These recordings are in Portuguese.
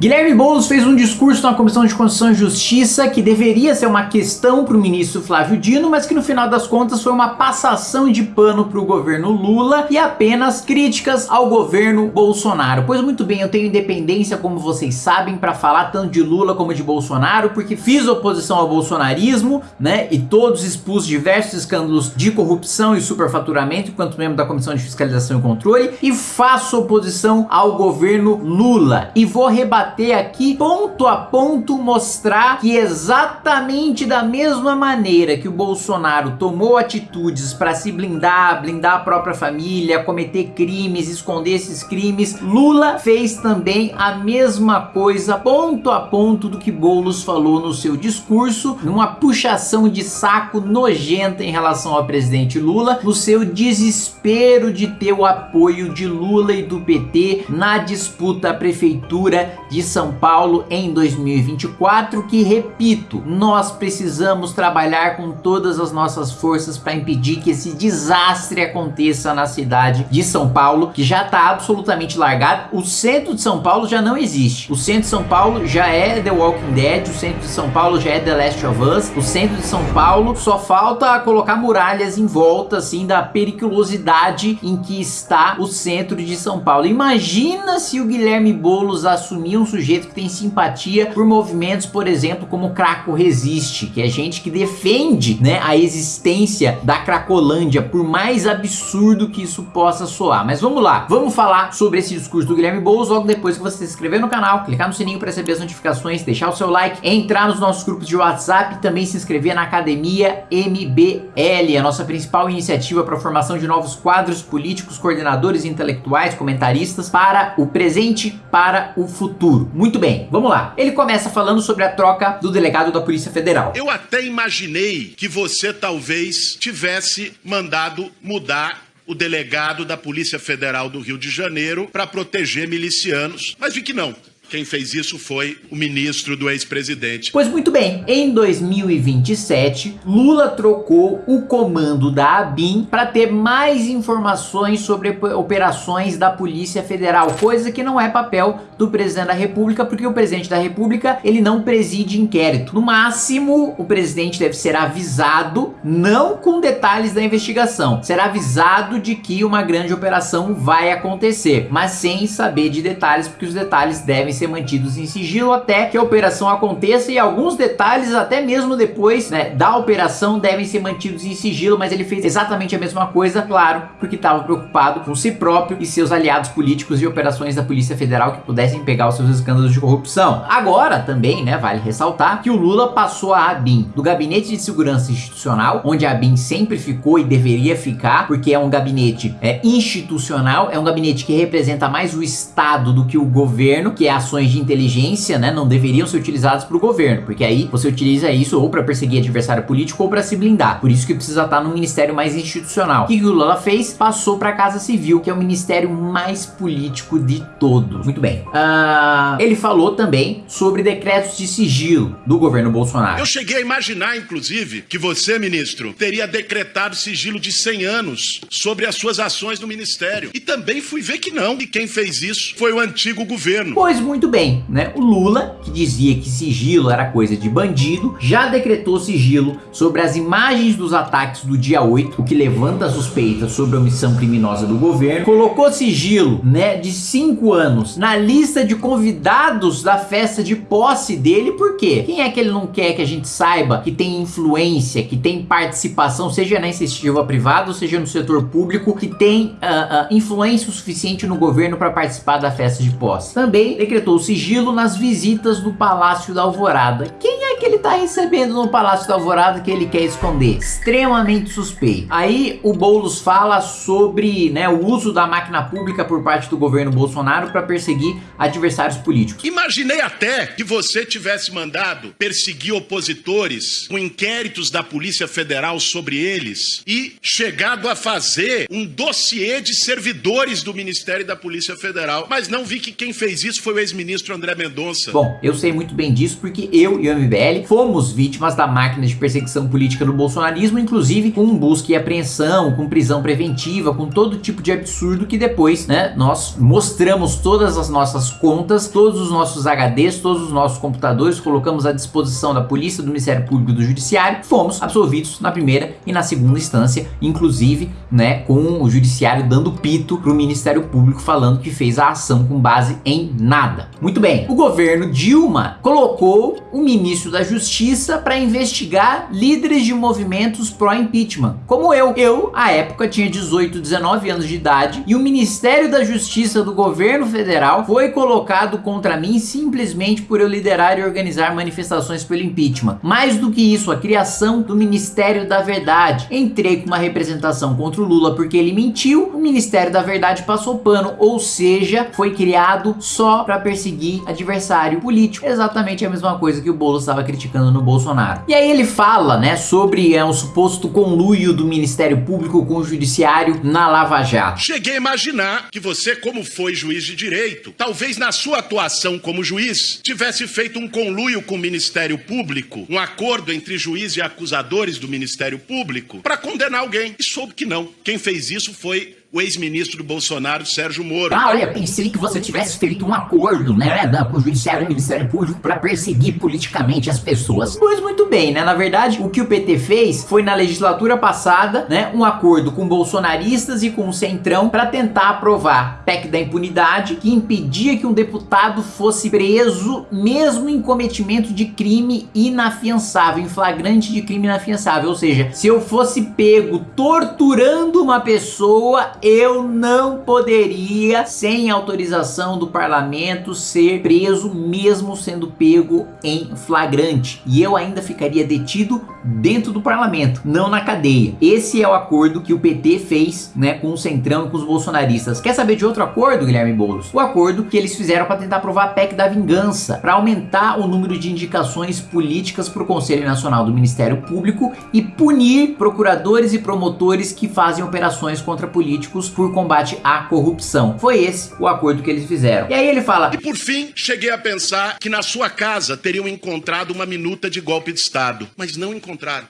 Guilherme Boulos fez um discurso na Comissão de Constituição e Justiça que deveria ser uma questão para o ministro Flávio Dino, mas que no final das contas foi uma passação de pano para o governo Lula e apenas críticas ao governo Bolsonaro. Pois muito bem, eu tenho independência, como vocês sabem, para falar tanto de Lula como de Bolsonaro, porque fiz oposição ao bolsonarismo, né, e todos expus diversos escândalos de corrupção e superfaturamento enquanto membro da Comissão de Fiscalização e Controle, e faço oposição ao governo Lula. E vou rebater bater aqui ponto a ponto mostrar que exatamente da mesma maneira que o Bolsonaro tomou atitudes para se blindar, blindar a própria família, cometer crimes, esconder esses crimes, Lula fez também a mesma coisa ponto a ponto do que Boulos falou no seu discurso, numa puxação de saco nojenta em relação ao presidente Lula, no seu desespero de ter o apoio de Lula e do PT na disputa à prefeitura de de São Paulo em 2024 que, repito, nós precisamos trabalhar com todas as nossas forças para impedir que esse desastre aconteça na cidade de São Paulo, que já está absolutamente largado. O centro de São Paulo já não existe. O centro de São Paulo já é The Walking Dead, o centro de São Paulo já é The Last of Us, o centro de São Paulo só falta colocar muralhas em volta assim da periculosidade em que está o centro de São Paulo. Imagina se o Guilherme Boulos assumir um sujeito que tem simpatia por movimentos, por exemplo, como Craco Resiste, que é gente que defende né, a existência da Cracolândia, por mais absurdo que isso possa soar. Mas vamos lá, vamos falar sobre esse discurso do Guilherme Boulos logo depois que você se inscrever no canal, clicar no sininho para receber as notificações, deixar o seu like, entrar nos nossos grupos de WhatsApp e também se inscrever na Academia MBL, a nossa principal iniciativa para a formação de novos quadros políticos, coordenadores intelectuais, comentaristas para o presente, para o futuro futuro. Muito bem, vamos lá. Ele começa falando sobre a troca do delegado da Polícia Federal. Eu até imaginei que você talvez tivesse mandado mudar o delegado da Polícia Federal do Rio de Janeiro para proteger milicianos, mas vi que não. Quem fez isso foi o ministro do ex-presidente. Pois muito bem, em 2027, Lula trocou o comando da ABIN para ter mais informações sobre operações da Polícia Federal, coisa que não é papel do presidente da República, porque o presidente da República, ele não preside inquérito. No máximo, o presidente deve ser avisado, não com detalhes da investigação, será avisado de que uma grande operação vai acontecer, mas sem saber de detalhes, porque os detalhes devem ser mantidos em sigilo até que a operação aconteça e alguns detalhes até mesmo depois né, da operação devem ser mantidos em sigilo, mas ele fez exatamente a mesma coisa, claro, porque estava preocupado com si próprio e seus aliados políticos e operações da Polícia Federal que pudessem pegar os seus escândalos de corrupção. Agora também, né, vale ressaltar que o Lula passou a ABIN do Gabinete de Segurança Institucional, onde a ABIN sempre ficou e deveria ficar, porque é um gabinete é, institucional, é um gabinete que representa mais o Estado do que o governo, que é a ações de inteligência, né, não deveriam ser utilizadas para o governo, porque aí você utiliza isso ou para perseguir adversário político ou para se blindar. Por isso que precisa estar no ministério mais institucional. O que o Lula fez? Passou para a Casa Civil, que é o ministério mais político de todos. Muito bem. Uh, ele falou também sobre decretos de sigilo do governo Bolsonaro. Eu cheguei a imaginar, inclusive, que você, ministro, teria decretado sigilo de 100 anos sobre as suas ações no ministério. E também fui ver que não. E quem fez isso foi o antigo governo. Pois muito muito bem, né? O Lula, que dizia que sigilo era coisa de bandido, já decretou sigilo sobre as imagens dos ataques do dia 8, o que levanta suspeitas sobre a omissão criminosa do governo, colocou sigilo, né, de 5 anos na lista de convidados da festa de posse dele, por quê? Quem é que ele não quer que a gente saiba que tem influência, que tem participação, seja na iniciativa privada seja no setor público, que tem uh, uh, influência o suficiente no governo para participar da festa de posse? Também decretou decretou sigilo nas visitas do Palácio da Alvorada. Quem que ele está recebendo no Palácio da Alvorada que ele quer esconder? Extremamente suspeito. Aí o Boulos fala sobre né, o uso da máquina pública por parte do governo Bolsonaro para perseguir adversários políticos. Imaginei até que você tivesse mandado perseguir opositores com inquéritos da Polícia Federal sobre eles e chegado a fazer um dossiê de servidores do Ministério da Polícia Federal. Mas não vi que quem fez isso foi o ex ministro André Mendonça. Bom, eu sei muito bem disso porque eu e o MBL fomos fomos vítimas da máquina de perseguição política do bolsonarismo, inclusive com busca e apreensão, com prisão preventiva, com todo tipo de absurdo que depois, né, nós mostramos todas as nossas contas, todos os nossos HDs, todos os nossos computadores, colocamos à disposição da polícia, do Ministério Público e do Judiciário, fomos absolvidos na primeira e na segunda instância, inclusive, né, com o Judiciário dando pito para o Ministério Público falando que fez a ação com base em nada. Muito bem, o governo Dilma colocou o ministro da Justiça para investigar líderes de movimentos pró-impeachment, como eu. Eu, à época, tinha 18, 19 anos de idade e o Ministério da Justiça do governo federal foi colocado contra mim simplesmente por eu liderar e organizar manifestações pelo impeachment. Mais do que isso, a criação do Ministério da Verdade. Entrei com uma representação contra o Lula porque ele mentiu, o Ministério da Verdade passou pano, ou seja, foi criado só para perseguir adversário político. Exatamente a mesma coisa que o Boulos estava criticando no Bolsonaro. E aí ele fala, né, sobre é, um suposto conluio do Ministério Público com o Judiciário na Lava Jato. Cheguei a imaginar que você, como foi juiz de direito, talvez na sua atuação como juiz, tivesse feito um conluio com o Ministério Público, um acordo entre juiz e acusadores do Ministério Público, para condenar alguém. E soube que não. Quem fez isso foi o ex-ministro do Bolsonaro, Sérgio Moro. Ah, olha, pensei que você tivesse feito um acordo, né, da, com o Judiciário e o Ministério Público para perseguir politicamente as pessoas. Pois muito bem, né, na verdade, o que o PT fez foi na legislatura passada, né, um acordo com bolsonaristas e com o Centrão para tentar aprovar PEC da impunidade que impedia que um deputado fosse preso mesmo em cometimento de crime inafiançável, em flagrante de crime inafiançável, ou seja, se eu fosse pego torturando uma pessoa, eu não poderia, sem autorização do parlamento, ser preso mesmo sendo pego em flagrante. E eu ainda ficaria detido dentro do parlamento, não na cadeia. Esse é o acordo que o PT fez né, com o Centrão e com os bolsonaristas. Quer saber de outro acordo, Guilherme Boulos? O acordo que eles fizeram para tentar aprovar a PEC da vingança, para aumentar o número de indicações políticas para o Conselho Nacional do Ministério Público e punir procuradores e promotores que fazem operações contra políticos políticos por combate à corrupção. Foi esse o acordo que eles fizeram. E aí ele fala... E por fim, cheguei a pensar que na sua casa teriam encontrado uma minuta de golpe de Estado. Mas não encontraram.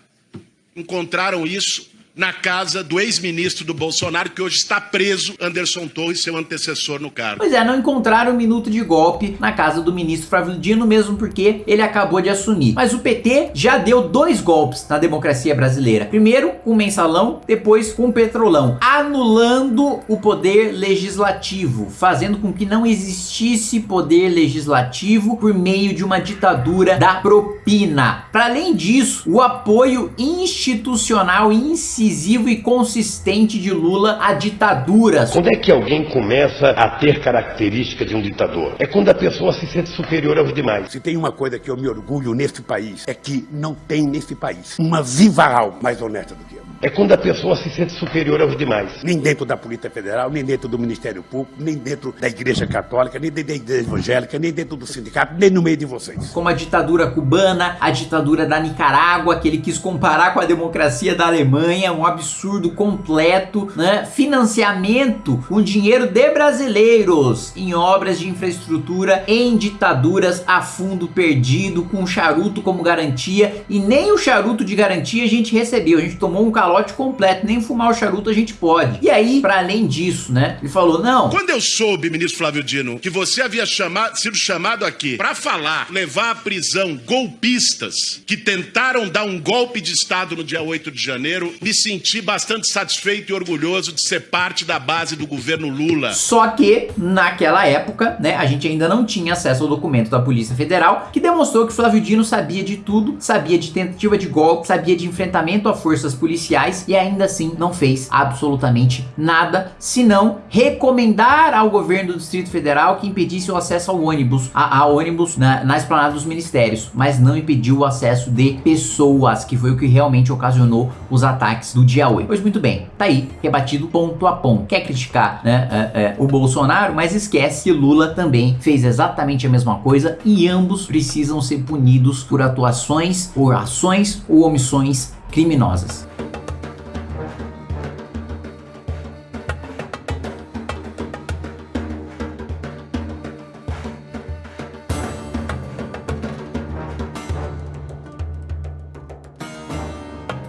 Encontraram isso na casa do ex-ministro do Bolsonaro, que hoje está preso, Anderson Torres, seu antecessor no cargo. Pois é, não encontraram um minuto de golpe na casa do ministro Flávio Dino, mesmo porque ele acabou de assumir. Mas o PT já deu dois golpes na democracia brasileira. Primeiro com o mensalão, depois com o petrolão, anulando o poder legislativo, fazendo com que não existisse poder legislativo por meio de uma ditadura da propina. Para além disso, o apoio institucional incisivo incisivo e consistente de Lula a ditaduras. Quando é que alguém começa a ter característica de um ditador? É quando a pessoa se sente superior aos demais. Se tem uma coisa que eu me orgulho nesse país, é que não tem nesse país uma viva alma mais honesta do que eu. É quando a pessoa se sente superior aos demais. Nem dentro da Polícia Federal, nem dentro do Ministério Público, nem dentro da Igreja Católica, nem dentro da Igreja Evangélica, nem dentro do sindicato, nem no meio de vocês. Como a ditadura cubana, a ditadura da Nicarágua, que ele quis comparar com a democracia da Alemanha, um absurdo completo, né? Financiamento com dinheiro de brasileiros em obras de infraestrutura em ditaduras a fundo perdido, com charuto como garantia, e nem o charuto de garantia a gente recebeu, a gente tomou um calor calote completo, nem fumar o charuto a gente pode. E aí, para além disso, né, ele falou, não... Quando eu soube, ministro Flávio Dino, que você havia chamado, sido chamado aqui para falar, levar à prisão golpistas que tentaram dar um golpe de Estado no dia 8 de janeiro, me senti bastante satisfeito e orgulhoso de ser parte da base do governo Lula. Só que, naquela época, né, a gente ainda não tinha acesso ao documento da Polícia Federal, que demonstrou que Flávio Dino sabia de tudo, sabia de tentativa de golpe, sabia de enfrentamento a forças policiais, e ainda assim não fez absolutamente nada, senão recomendar ao governo do Distrito Federal que impedisse o acesso ao ônibus, a, a ônibus na, na esplanada dos ministérios, mas não impediu o acesso de pessoas, que foi o que realmente ocasionou os ataques do dia 8. Pois muito bem, tá aí, rebatido ponto a ponto. Quer criticar né, é, é, o Bolsonaro, mas esquece que Lula também fez exatamente a mesma coisa e ambos precisam ser punidos por atuações, por ações ou omissões criminosas.